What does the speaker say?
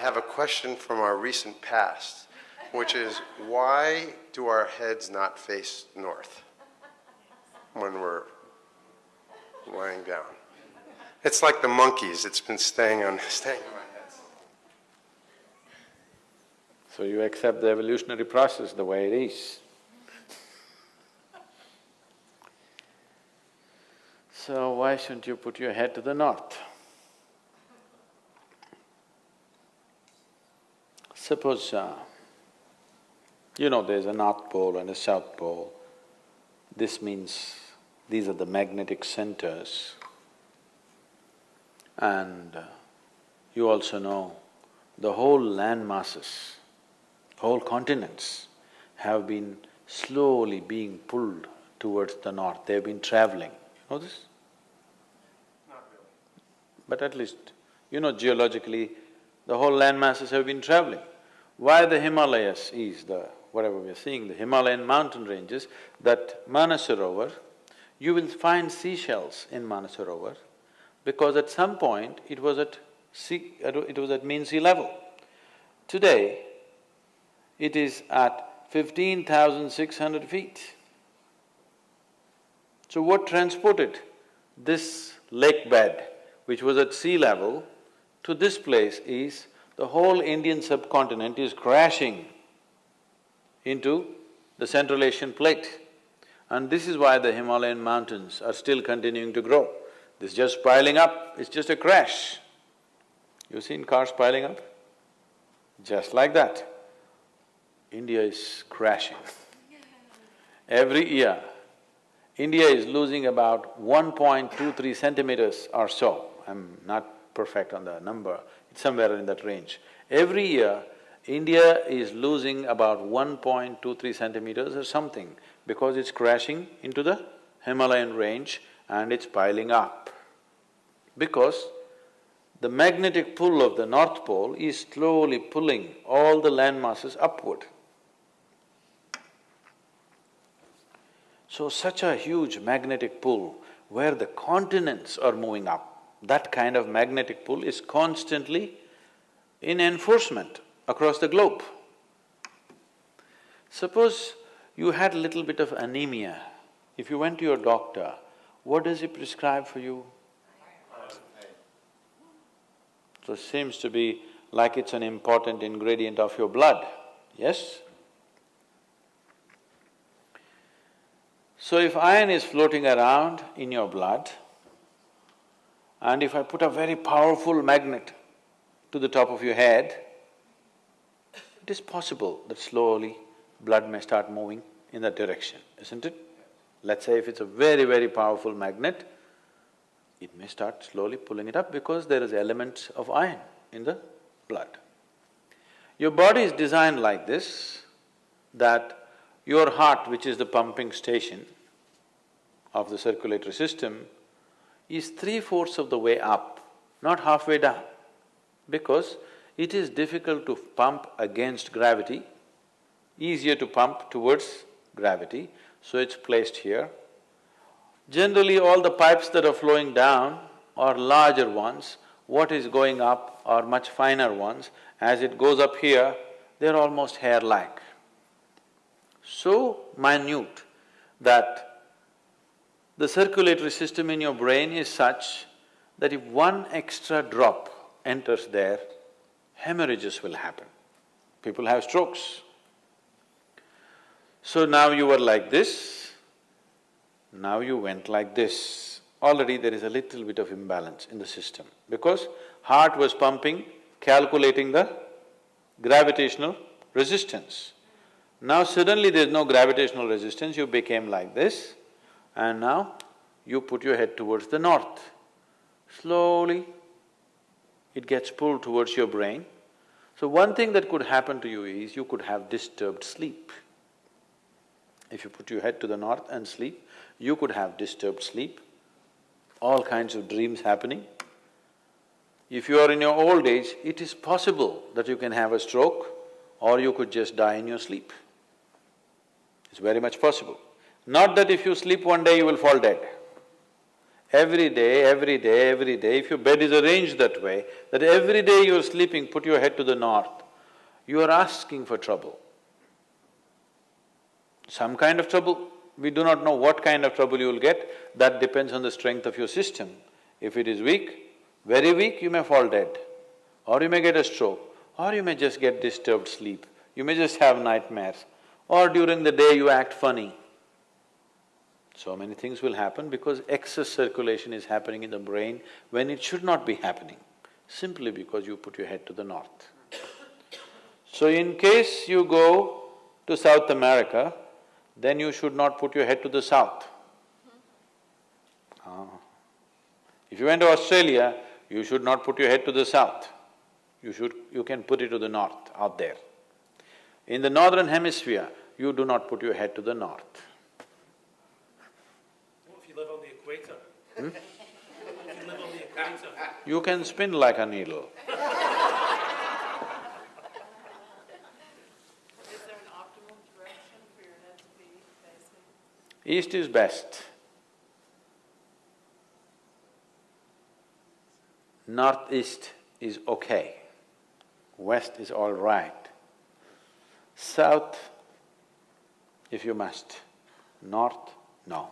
have a question from our recent past, which is why do our heads not face north when we're lying down? It's like the monkeys, it's been staying on, staying on my heads. So you accept the evolutionary process the way it is. So why shouldn't you put your head to the north? Suppose, uh, you know there's a north pole and a south pole. This means these are the magnetic centers. And uh, you also know the whole land masses, whole continents have been slowly being pulled towards the north, they've been traveling. You know this? Not really. But at least, you know geologically, the whole land masses have been traveling. Why the Himalayas is the… whatever we are seeing, the Himalayan mountain ranges, that Manasarovar, you will find seashells in Manasarovar because at some point it was at sea… it was at mean sea level. Today, it is at fifteen thousand six hundred feet. So what transported this lake bed, which was at sea level, to this place is the whole Indian subcontinent is crashing into the Central Asian plate. And this is why the Himalayan mountains are still continuing to grow. This is just piling up, it's just a crash. You've seen cars piling up? Just like that. India is crashing. Every year, India is losing about 1.23 centimeters or so. I'm not perfect on the number, it's somewhere in that range. Every year, India is losing about 1.23 centimeters or something because it's crashing into the Himalayan range and it's piling up. Because the magnetic pull of the North Pole is slowly pulling all the land masses upward. So such a huge magnetic pull where the continents are moving up, that kind of magnetic pull is constantly in enforcement across the globe. Suppose you had a little bit of anemia, if you went to your doctor, what does he prescribe for you? So it seems to be like it's an important ingredient of your blood, yes? So if iron is floating around in your blood, and if I put a very powerful magnet to the top of your head, it is possible that slowly blood may start moving in that direction, isn't it? Let's say if it's a very, very powerful magnet, it may start slowly pulling it up because there is elements of iron in the blood. Your body is designed like this, that your heart, which is the pumping station of the circulatory system, is three-fourths of the way up, not halfway down, because it is difficult to pump against gravity, easier to pump towards gravity, so it's placed here. Generally, all the pipes that are flowing down are larger ones, what is going up are much finer ones. As it goes up here, they're almost hair-like. So minute that the circulatory system in your brain is such that if one extra drop enters there, hemorrhages will happen. People have strokes. So now you were like this, now you went like this. Already there is a little bit of imbalance in the system because heart was pumping, calculating the gravitational resistance. Now suddenly there's no gravitational resistance, you became like this, and now you put your head towards the north. Slowly, it gets pulled towards your brain. So one thing that could happen to you is you could have disturbed sleep. If you put your head to the north and sleep, you could have disturbed sleep, all kinds of dreams happening. If you are in your old age, it is possible that you can have a stroke or you could just die in your sleep. It's very much possible. Not that if you sleep one day you will fall dead. Every day, every day, every day, if your bed is arranged that way, that every day you're sleeping, put your head to the north, you are asking for trouble. Some kind of trouble, we do not know what kind of trouble you will get, that depends on the strength of your system. If it is weak, very weak, you may fall dead, or you may get a stroke, or you may just get disturbed sleep, you may just have nightmares, or during the day you act funny. So many things will happen because excess circulation is happening in the brain when it should not be happening, simply because you put your head to the north. So in case you go to South America, then you should not put your head to the south. Ah. If you went to Australia, you should not put your head to the south. You should… you can put it to the north, out there. In the northern hemisphere, you do not put your head to the north. What if you live on the equator? Hmm? You live on the equator, You can spin like a needle. Is there an optimal direction for your head to be facing? East is best. Northeast is okay. West is all right. South, if you must. North, no.